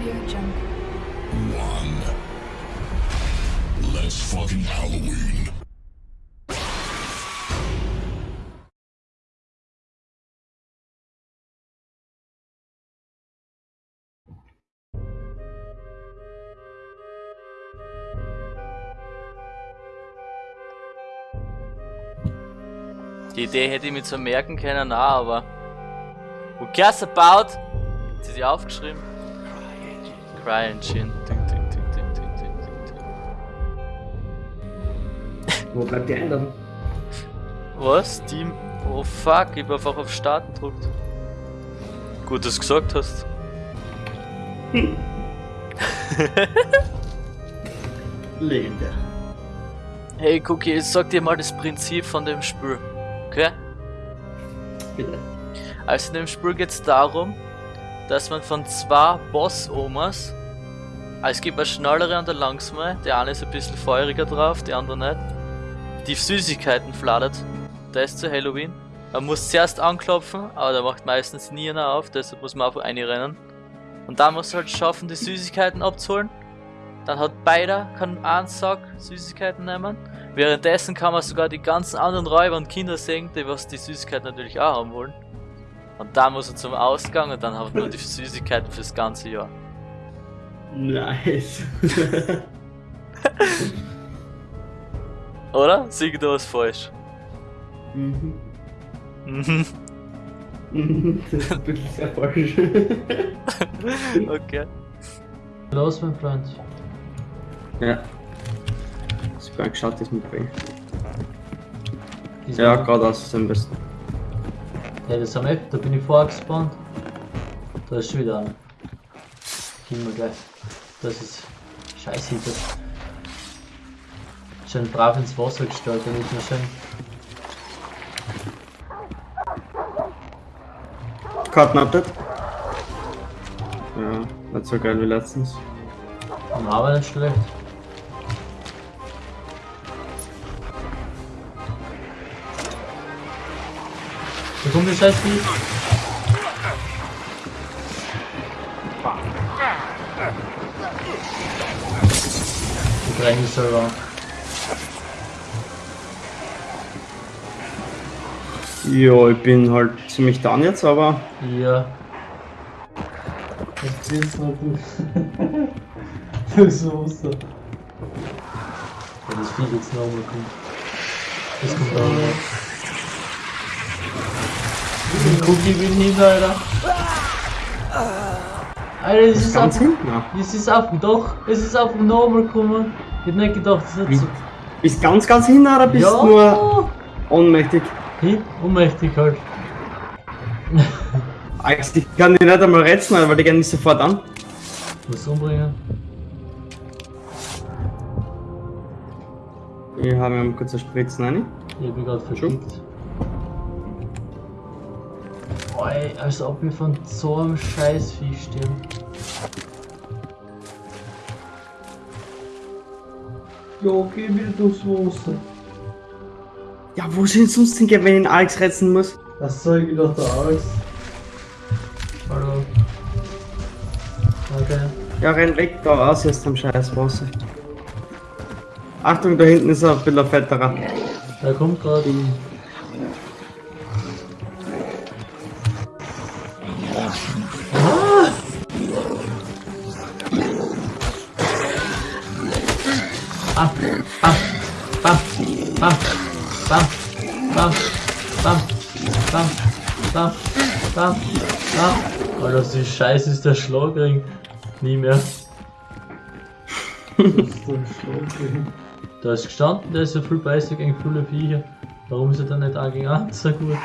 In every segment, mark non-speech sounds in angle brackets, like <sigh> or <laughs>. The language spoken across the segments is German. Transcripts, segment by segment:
Audio Jungle. One. Let's fucking Halloween. Die Idee hätte ich mir zwar merken können, aber. Who cares about? Hat sie die aufgeschrieben? Ding. Wo bleibt die Einladung? Was? Steam? Oh fuck, ich hab einfach auf Starten gedrückt. Gut, dass du gesagt hast. <laughs> Legendär. Hey Cookie, ich sag dir mal das Prinzip von dem Spiel. Okay? Bitte. Also in dem Spiel geht es darum, dass man von zwei Boss-Omas, es gibt eine schnellere und eine langsame, der eine ist ein bisschen feuriger drauf, die andere nicht, die Süßigkeiten fladert. Da ist zu Halloween. Man muss zuerst anklopfen, aber der macht meistens nie einer auf, deshalb muss man einfach einrennen. Und dann muss halt schaffen, die Süßigkeiten abzuholen. Dann hat beider kann einen Sack Süßigkeiten nehmen. Währenddessen kann man sogar die ganzen anderen Räuber und Kinder sehen, die was die Süßigkeiten natürlich auch haben wollen. Und dann muss er zum Ausgang und dann hat man die Süßigkeiten fürs ganze Jahr. Nice. <laughs> Oder? Sieh da was falsch. mhm. Mhm. Mhm, Das ist wirklich sehr falsch. <laughs> okay. Los, mein Freund. ja. Ich bin geschaut, das mit Bring. Diese- Ja, geradeaus am besten. Ja, das haben wir, da bin ich vorgespawnt. Da ist schon wieder einer. Gehen wir gleich. Das ist scheiße. Das schön brav ins Wasser gestellt, damit wir schön. Karten-Update? Ja, nicht so geil wie letztens. Am Arbeit nicht schlecht. Da kommt der scheiß Vieh. Die drängen mich selber. Ja, ich bin halt ziemlich down jetzt, aber Ja. Jetzt geht's noch gut. <laughs> das muss da. Ja, das Vieh jetzt nochmal kommt. Das kommt auch noch. Den Cookie bin hin, Alter. Alter, es ist ganz auf, hinten. Ja. es ist auf, doch, es ist auf dem Normal gekommen. Ich hab nicht gedacht, das ist so. Bist ganz, ganz hinten oder bist Ja, nur ohnmächtig? hin, ohnmächtig halt. Alex, <laughs> ich kann die nicht einmal retten, weil die gehen nicht sofort an. Muss umbringen. Ich habe mir kurz eine Spritzen rein. Ich hab mich gerade verschickt. Oi, als ob wir von so einem Scheißvieh stehen. Ja, geh wieder durchs Wasser. Ja, wo sind sonst hingehen, wenn ich den Alex retten muss? Was soll ich doch da Alex? Hallo. Okay. Ja, renn weg da raus jetzt am scheiß Wasser. Achtung, da hinten ist ein bisschen fetterer. Da kommt gerade. Ah, bam, bam, bam, bam, bam, bam. Oh, das ist scheiße, ist der Schlagring. Nie mehr. Das ist der Schlagring. Da ist gestanden, der ist ja viel besser gegen viele Viecher. Warum ist er dann nicht auch gegen eins so gut?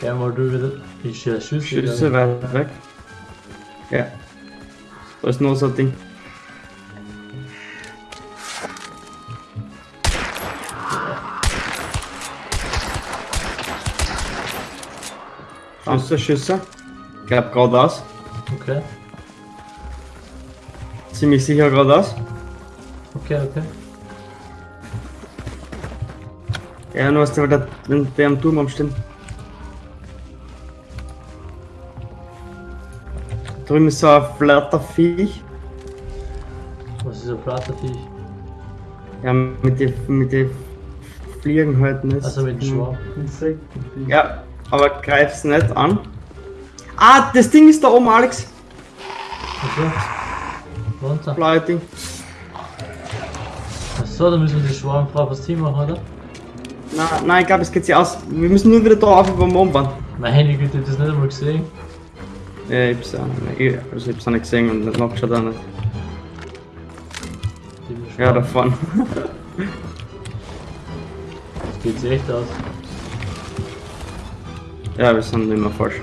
Geh mal du wieder. Ist ja Schüsse. Schüsse weit weg. Ja. Da ist noch so ein Ding. Schüsse, Schüsse. Ich glaub geradeaus. Okay, Ziemlich sicher geradeaus. okay, okay. Ja, nur hast du der, der am Turm umstehen. Drüben ist so ein flatter Viech. Was ist ein Flatterviech? Ja, mit den mit die Fliegen halt nicht. Also mit dem Schwarm. Insektenvieh. Ja, aber greif's nicht an. Ah, das Ding ist da oben, Alex. Achso. Runter. Blaue Ding. Achso, da müssen wir die Schwarmfrau fürs Team machen, oder? Nein, nein, ich glaube, es geht sich aus. Wir müssen nur wieder da auf über den Mond bauen. Mein Handy ich hab das nicht einmal gesehen. Ja, ich hab's auch nicht. Ich, also ich hab's auch nicht gesehen und nicht nachgeschaut auch nicht. Ja, davon. Das geht sich echt aus. Ja, wir sind immer falsch.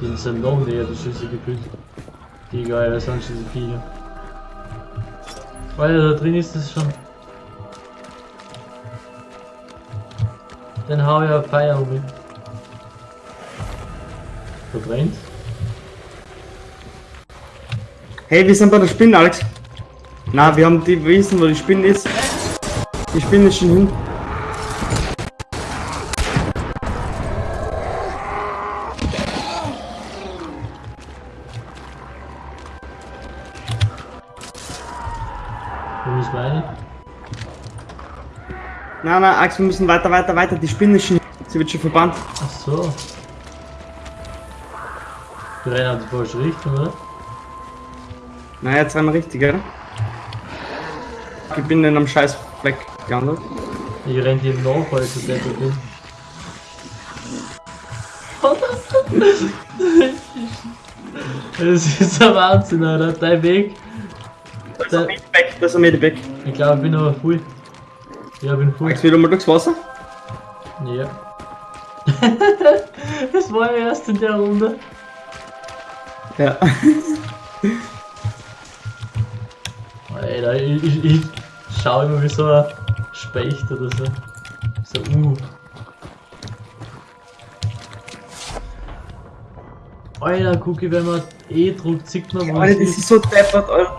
Die sind noch näher, die Schüsse gefühlt. Die geil, sonst diese Viecher. Alter, da drin ist es schon. Dann hau ich Feuer um. Brennt. Hey, wir sind bei der Spinne, Alex. Na, wir haben die wissen, wo die Spinne ist. Die Spinne ist schon hin. Wo wir rein? Nein, nein, Alex, wir müssen weiter, weiter, weiter. Die Spinne ist schon hin. Sie wird schon verbannt. Ach so. Wir rennen in die falsche Richtung, oder? Na, jetzt wir richtig, oder? Ich bin in einem scheiß Fleck gelandet. Ich renn dir nach, weil ich so deppert bin. Das ist ein Wahnsinn, Alter. Dein Weg. Da ist ein Medipack, da ist ein Medipack. Ich glaube, ich bin aber voll. Ja, ich bin voll. Alex, wieder mal durchs Wasser. Ja. <laughs> das war ja erst in der Runde. Ja. Alter, ich, ich, ich schau immer wie so ein Specht oder so. So, uh. Alter, guck ich, wenn man E druckt, sieht man, wo Alter, das ist. ist so deppert, Alter.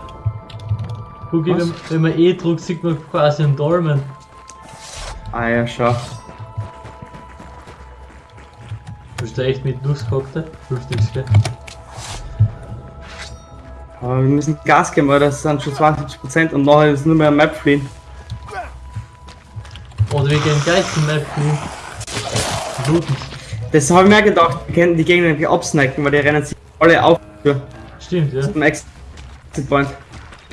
Guck ich, Was? wenn, wenn man E druckt, sieht man quasi einen Dolmen. Ah ja, schau. Bist du echt mit durchgehockt? Hilft nichts, gell? Aber wir müssen Gas geben, weil das sind schon 72% und nachher ist nur mehr Map fliehen. Oder wir gehen gleich zum Map. Looten. Das habe ich mir gedacht, wir können die Gegner nämlich absnacken, weil die rennen sich alle auf für Stimmt, ja. zum Exit Point.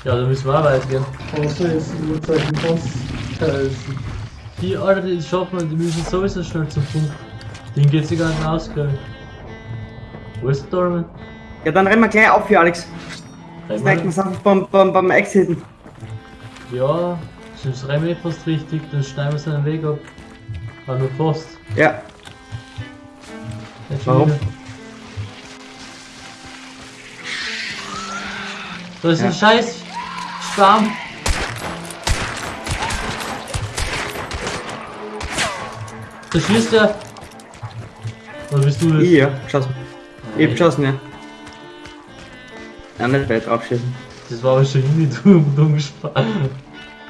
Ja, da müssen wir auch weit gehen. Außer jetzt Uhrzeichen Boss heißen. Die, Alter, die schaffen wir, die müssen sowieso schnell zum Punkt. Den geht sich gar nicht aus, ich. Wo ist der Dolmen? Ja, dann rennen wir gleich auf hier, Alex. Snacken wir es einfach beim, beim, beim Exiten. Ja, sonst rennen wir fast richtig, dann schneiden wir seinen Weg ab. Aber nur fast. Ja, Warum? wieder. Da ist Ja. ein scheiß Schwarm. Da schießt er. Oder bist du das? ich ja, geschossen. Ich hab geschossen, ja. Ja, nicht weit draufschießen. Das war schon die <laughs> dumm, dumm gespart.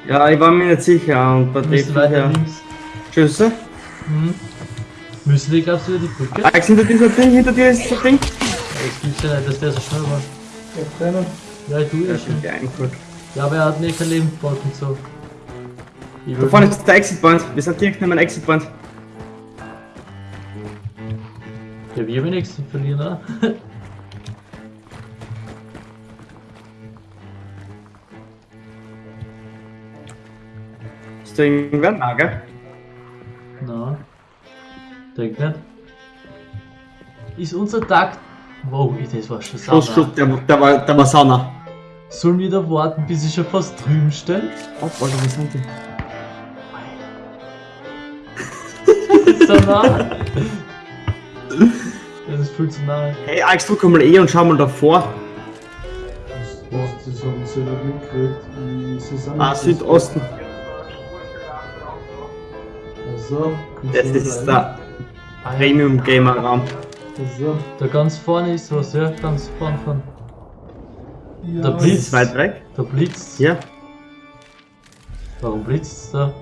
Ja, ich war mir nicht sicher und bei dem weiter links. Schüsse. Mhm. Müssen die, glaubst du, über die Brücke? Alex, hinter dieser Ding, hinter dir ist das Ding. Das gibt's ja nicht, dass der so schnell war. Ja, ich tue Ja, das schon. stimmt, ja, eingeholt. Ja, aber er hat nicht kein Leben gebaut und so. Da vorne ist der Exit Point. Wir sind direkt neben dem Exit Point. Ja, wir haben nichts zu verlieren, oder? <laughs> Irgendwer nah, gell? Na. Denk nicht. Ist unser Tag. Wow, das war schon Schuss, sauber. Schuss, der, der, war, der war Sauna. Sollen wir da warten, bis ich schon fast drüben stehen? Oh, Alter, wo sind die? so nah. Das ist viel zu nah. Hey, Alex, drück mal E und schau mal davor. Das, das haben sie nicht mitgekriegt. Ah, Südosten. Also, Das ist der Premium Gamer Raum. Also, Da ganz vorne ist was, ja, ganz vorne von. ja, Der Das Blitz. ist weit weg. Da blitzt. Ja. Warum blitzt da?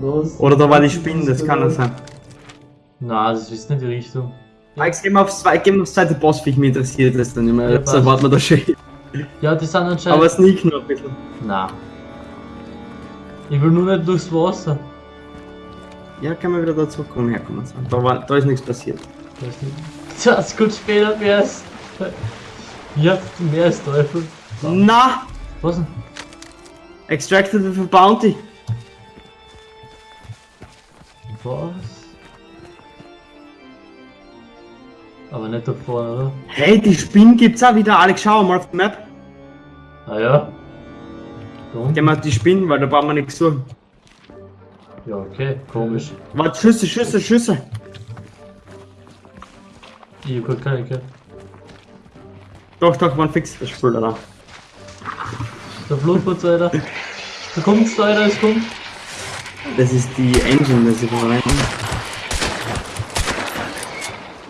Los. Oder da war die Spinne, das kann das sein. Na, das ist nicht die Richtung. Alex, geh mal aufs, zwei- geh mal aufs zweite Bossviech, mich interessiert das dann immer. Ja, Jetzt erwarten wir da schön. Ja, die sind anscheinend. Aber sneak nur ein bisschen. Na. Ich will nur nicht durchs Wasser. Ja, kann man wieder da zurückkommen, herkommen. So. Da, war, da ist nichts passiert. Das ist gut später mehr als. Ja, mehr als Teufel. Na! Was denn? Extracted with a bounty. Was? Aber nicht da vorne, oder? Hey, die Spinnen gibt's auch wieder, Alex, schau mal auf die Map. Ah ja. Gehen wir auf die Spinnen, weil da brauchen wir nichts suchen. Ja, okay, komisch. Warte, Schüsse, Schüsse, Schüsse. Ich hab grad keine gehört. Doch, doch, man fix das Spiel da. Der Blutputz, Alter. Da kommt's, Alter, es kommt. Das ist die Engine, das sie verwenden.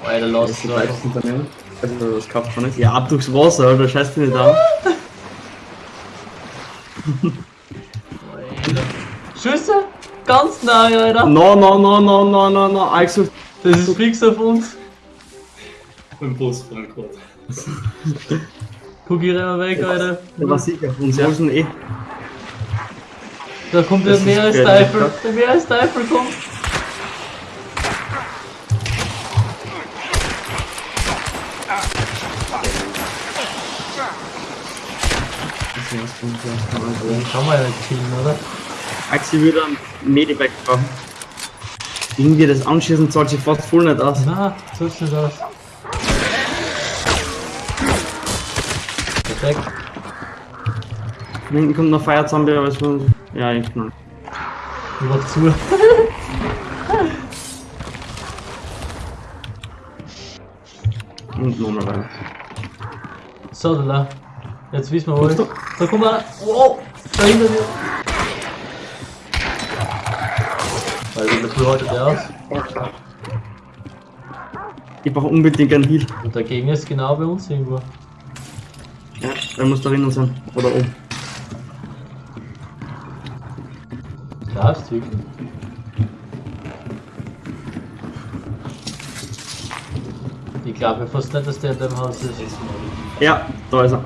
Alter, Das lass ist es Unternehmen. Also, das kauft man nicht. Ja, ab durchs Wasser, Alter, scheiß dich nicht an. <laughs> Ganz nahe, Alter. No, no, no, no, no, no, no. Also, Das ist fix auf uns. Im Bus, Frankfurt. <laughs> Guck ich renn mal weg, Alter. der war sicher. Uns ja. schon eh. Da kommt der Das ist Meeresteifel. Der Meeresteifel kommt. Kann man ja nicht killen, oder? Axi würde einen Medipack brauchen. Irgendwie das Anschießen zahlt sich fast voll nicht aus. Na, so sieht's nicht aus. Perfekt. Hinten kommt noch Feierzombie, aber es war. Ja, ich. Ich mach zu. Und nochmal weiter. So, da. Jetzt wissen wir wo Kommst ich. du? Da kommt er. Wow! Da hinter mir. Viel heute der aus? Ich brauche unbedingt einen Heal. Und der Gegner ist genau bei uns irgendwo. Ja, der muss da drinnen sein. Oder oben. Da ist wirklich. Ich glaube fast nicht, dass der in dem Haus ist. Ja, da ist er.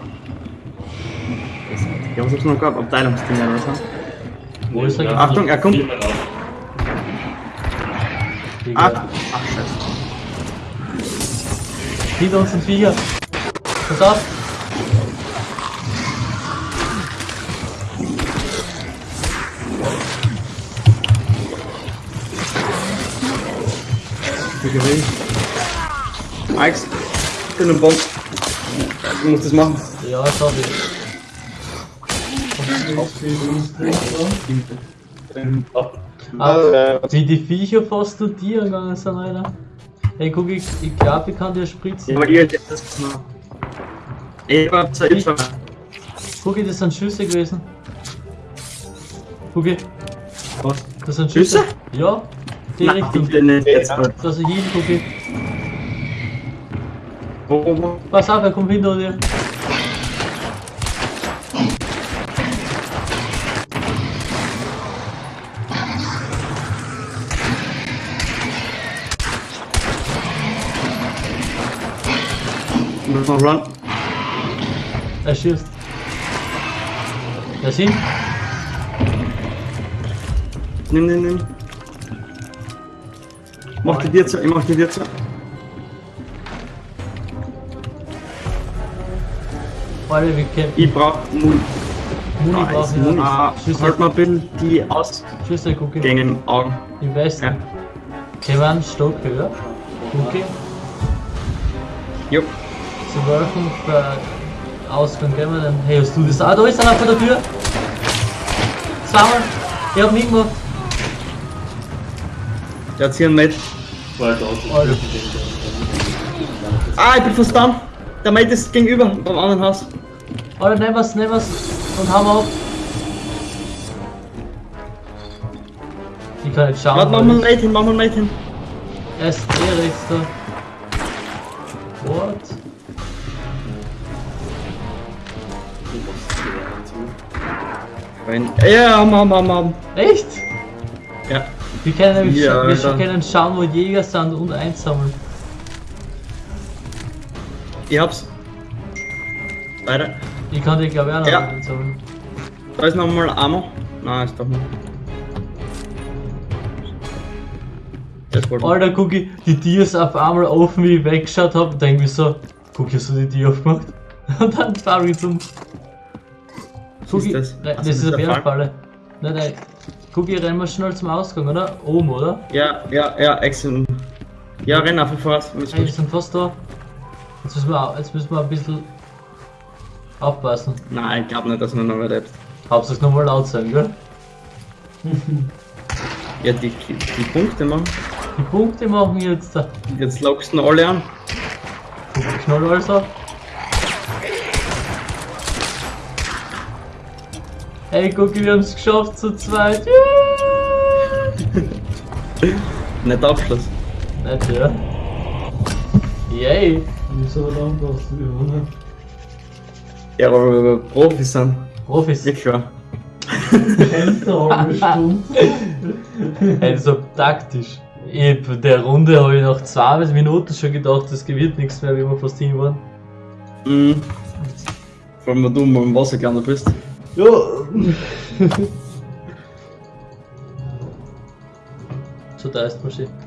Ja, was hab's noch gehabt? Abteilungsding oder so. Wo ist er? Ja. Achtung, er kommt. Ah, Digga. ach, scheiße. Hinter uns sind Viecher. Pass auf. Wie gewesen. Alex, ich bin ein Bomb. Du musst das machen. Ja, sorry. Ah, wie die Viecher fast zu dir gegangen sind, Alter. Hey, guck, ich, ich glaube, ich kann dir spritzen. Ja, aber habt das. Ich hab Hilfe. Guck, das sind Schüsse gewesen. Guck, Was? das sind Schüsse. Schüsse? Ja, die Nein, Richtung. bitte nicht jetzt. Alter. Das ist hin, guck. Pass auf, er kommt hinter dir. Müssen noch run. Er schießt. Er ist hin. Nimm, nimm, nimm. Mach die dir zu, ich mach die dir zu. Alter, wir kämpfen. Ich brauch Muni. Muni brauchen Muni. wir. Ah, Schüsse, halt mal ein bisschen die Ausgänge im Augen. Im Westen. Ja. Einen Stock höher? Okay. Jo. Sie werfen für Ausgang wir dann. Hey, hast du das? Ah, da ist einer vor der Tür. Zweimal. Ich hab ihn gemacht. Der hat hier ein Mate. Ah, ich bin fast down. Der Mate ist gegenüber, beim anderen Haus. Alter, nehmen wir's, nehmen wir's. Und hauen wir ab. Ich kann nicht schauen. Warte, mach mal ein ich- Mate hin, mach mal ein Mate hin. Er ist eh rechts da. Wenn, ja, haben, haben, haben, haben. Echt? Ja. Wir können nämlich Ja, wir können schauen, wo Jäger sind und einsammeln. Ich hab's. Weiter. Ich kann die glaube ich auch noch Ja. einsammeln. Da ist nochmal Ammo. Nein, ist doch nicht. Alter, Cookie, die Tür ist auf einmal offen, wie ich weggeschaut habe. Und denke mir so, Cookie, hast du die Tür aufgemacht? <laughs> Und dann fahr ich zum. Cookie, das? Nein, das ist eine ist? Bärenfalle. Nein, nein. Cookie, rennen wir schnell zum Ausgang, oder? Oben, oder? Ja, ja, ja, excellent. Ja, renn einfach voraus. Ist Hey, wir sind fast da. Jetzt müssen wir, jetzt müssen wir ein bisschen aufpassen. Nein, ich glaube nicht, dass man noch überlebt. Hauptsache nochmal laut sein, gell? <laughs> Ja, die, die Punkte machen. Die Punkte machen jetzt da. Jetzt lockst du alle an. Knall alles auf. Hey, Cookie, wir haben es geschafft zu zweit. Yeah! <laughs> Nicht Abschluss. Nicht, ja? Yay! Wieso dann das? Ja, ne? Ja, aber wir Profis sind. Profis. Wirklich wahr. Eine halbe Stunde. <laughs> Also taktisch. Ich, bei der Runde habe ich nach zwei Minuten schon gedacht, das wird nichts mehr, wie wir fast hin waren. Mhm. Vor allem, wenn du mal im Wasser gelandet bist. Ja. So da ist man schon.